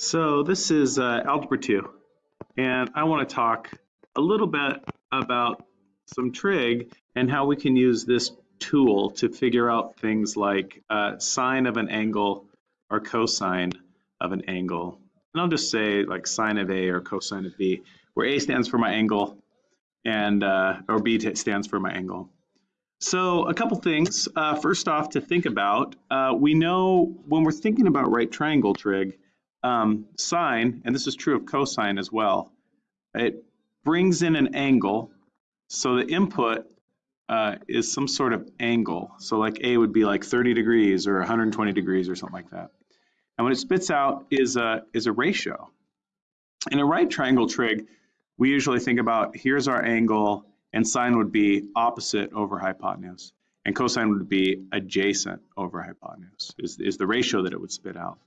So this is uh, Algebra 2, and I want to talk a little bit about some trig and how we can use this tool to figure out things like uh, sine of an angle or cosine of an angle. And I'll just say like sine of A or cosine of B, where A stands for my angle and uh, or B stands for my angle. So a couple things. Uh, first off, to think about, uh, we know when we're thinking about right triangle trig, um, sine, and this is true of cosine as well, it brings in an angle. So the input uh, is some sort of angle. So like A would be like 30 degrees or 120 degrees or something like that. And what it spits out is a, is a ratio. In a right triangle trig, we usually think about here's our angle and sine would be opposite over hypotenuse and cosine would be adjacent over hypotenuse is, is the ratio that it would spit out.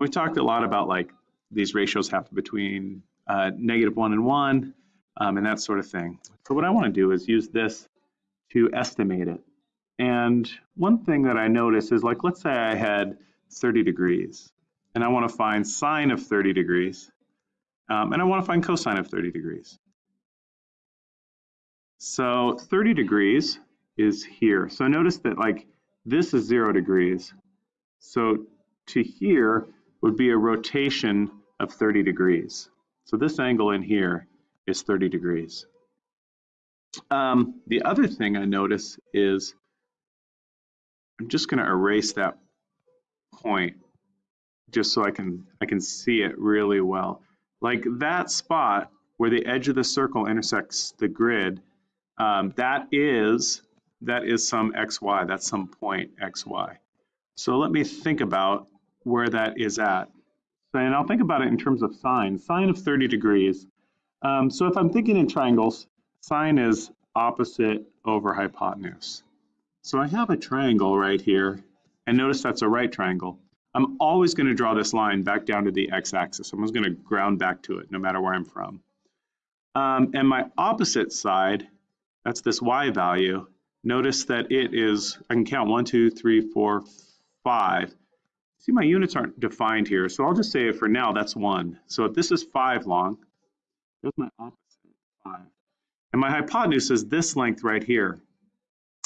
We talked a lot about like these ratios happen between uh, negative one and one um, and that sort of thing. So what I want to do is use this to estimate it. And one thing that I notice is like, let's say I had 30 degrees and I want to find sine of 30 degrees um, and I want to find cosine of 30 degrees. So 30 degrees is here. So notice that like this is zero degrees. So to here would be a rotation of 30 degrees. So this angle in here is 30 degrees. Um, the other thing I notice is I'm just going to erase that point just so I can I can see it really well. Like that spot where the edge of the circle intersects the grid, um, that is that is some xy. That's some point xy. So let me think about where that is at. And I'll think about it in terms of sine. Sine of 30 degrees. Um, so if I'm thinking in triangles, sine is opposite over hypotenuse. So I have a triangle right here, and notice that's a right triangle. I'm always going to draw this line back down to the x-axis. I'm just going to ground back to it no matter where I'm from. Um, and my opposite side, that's this y value, notice that it is, I can count one, two, three, four, five. See, my units aren't defined here, so I'll just say for now that's 1. So if this is 5 long, there's my opposite, 5. And my hypotenuse is this length right here.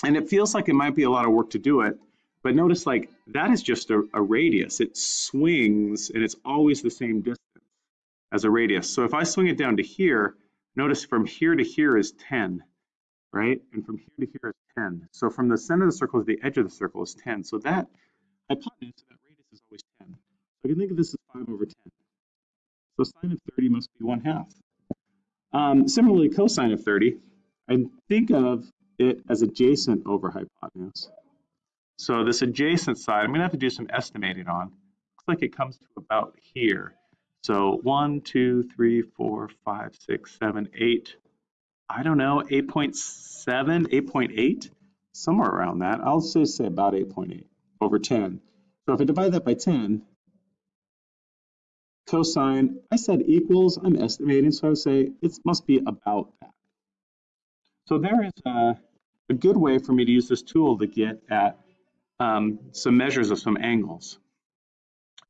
And it feels like it might be a lot of work to do it, but notice like that is just a, a radius. It swings and it's always the same distance as a radius. So if I swing it down to here, notice from here to here is 10, right? And from here to here is 10. So from the center of the circle to the edge of the circle is 10. So that hypotenuse, that always 10. So I can think of this as 5 over 10. So sine of 30 must be 1 half. Um, similarly, cosine of 30, I think of it as adjacent over hypotenuse. So this adjacent side, I'm going to have to do some estimating on. Looks like it comes to about here. So 1, 2, 3, 4, 5, 6, 7, 8. I don't know, 8.7, 8.8, somewhere around that. I'll say, say about 8.8 over 10. So if I divide that by 10, cosine, I said equals, I'm estimating, so I would say it must be about that. So there is a, a good way for me to use this tool to get at um, some measures of some angles.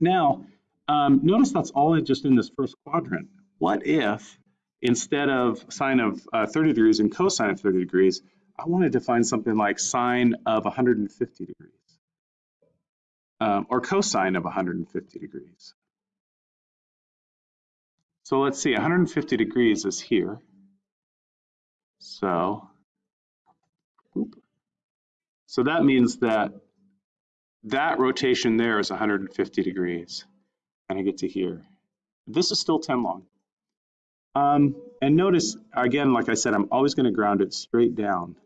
Now, um, notice that's all just in this first quadrant. What if, instead of sine of uh, 30 degrees and cosine of 30 degrees, I wanted to find something like sine of 150 degrees? Um, or cosine of 150 degrees. So let's see, 150 degrees is here. So, so that means that that rotation there is 150 degrees. And I get to here. This is still 10 long. Um, and notice, again, like I said, I'm always going to ground it straight down.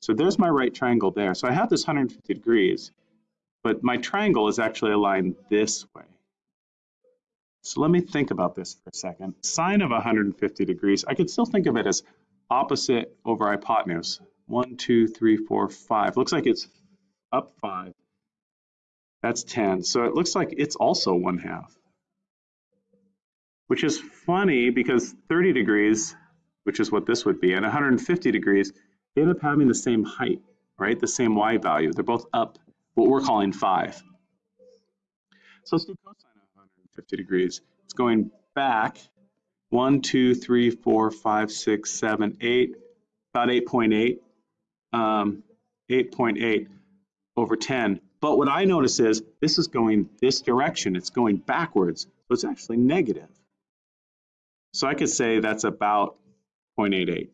So there's my right triangle there. So I have this 150 degrees but my triangle is actually aligned this way. So let me think about this for a second. Sine of 150 degrees, I could still think of it as opposite over hypotenuse. One, two, three, four, five. Looks like it's up five. That's 10. So it looks like it's also one half. Which is funny because 30 degrees, which is what this would be, and 150 degrees, they end up having the same height, right? The same y value. They're both up what we're calling 5. So let's do cosine of 150 degrees. It's going back one, two, three, four, five, six, seven, eight, about 8.8, um, 8.8 over 10. But what I notice is this is going this direction. It's going backwards. So it's actually negative. So I could say that's about 0.88.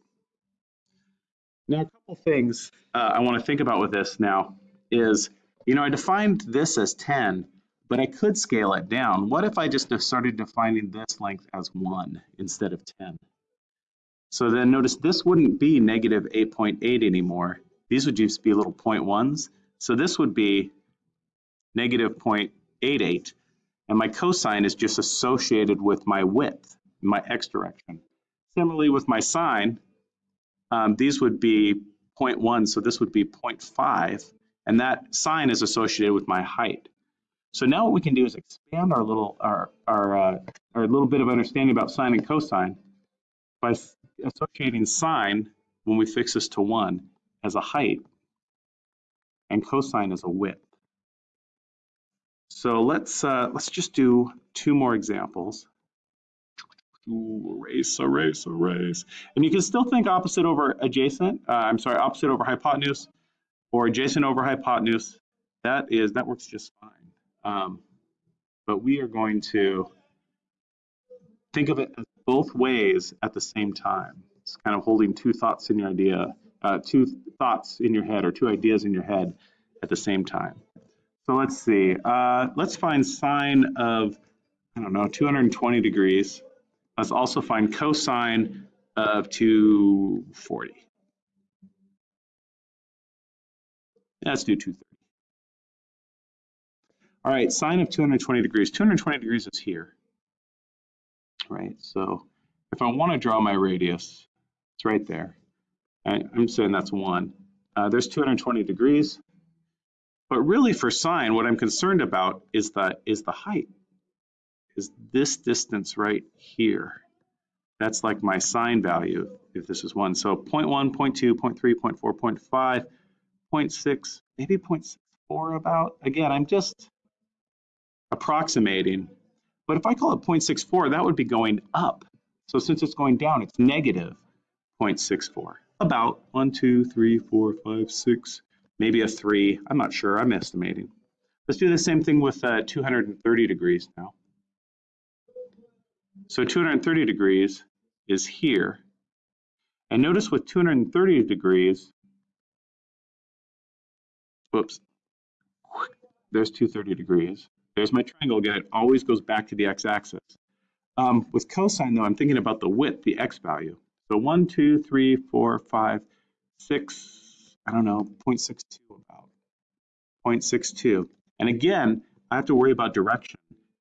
Now, a couple things uh, I want to think about with this now is, you know, I defined this as 10, but I could scale it down. What if I just started defining this length as 1 instead of 10? So then notice this wouldn't be negative 8.8 anymore. These would just be little point ones. So this would be negative 0.88, and my cosine is just associated with my width, my x direction. Similarly with my sine, um, these would be 0.1, so this would be 0.5, and that sine is associated with my height. So now what we can do is expand our little our our, uh, our little bit of understanding about sine and cosine by associating sine when we fix this to one as a height and cosine as a width. So let's uh, let's just do two more examples. Ooh, erase, erase, erase. And you can still think opposite over adjacent. Uh, I'm sorry, opposite over hypotenuse or adjacent over hypotenuse. That is that works just fine. Um, but we are going to think of it as both ways at the same time. It's kind of holding two thoughts in your idea, uh, two thoughts in your head or two ideas in your head at the same time. So let's see. Uh, let's find sine of, I don't know, 220 degrees. Let's also find cosine of 240. Let's do 230. All right, sine of 220 degrees. 220 degrees is here, right? So if I want to draw my radius, it's right there. I, am saying that's one. Uh, there's 220 degrees. But really for sine, what I'm concerned about is the, is the height, is this distance right here. That's like my sine value if this is 1. So 0.1, 0.2, 0.3, 0.4, 0.5, 0.6, maybe 0.64 about. Again, I'm just approximating. But if I call it 0.64, that would be going up. So since it's going down, it's negative 0.64. About 1, 2, 3, 4, 5, 6, maybe a three. I'm not sure. I'm estimating. Let's do the same thing with uh, 230 degrees now. So 230 degrees is here. And notice with 230 degrees, whoops, there's 230 degrees. There's my triangle again. It always goes back to the x-axis. Um, with cosine, though, I'm thinking about the width, the x value. So 1, 2, 3, 4, 5, 6, I don't know, 0.62 about, 0.62. And again, I have to worry about direction.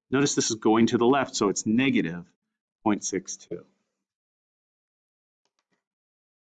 Notice this is going to the left, so it's negative 0.62.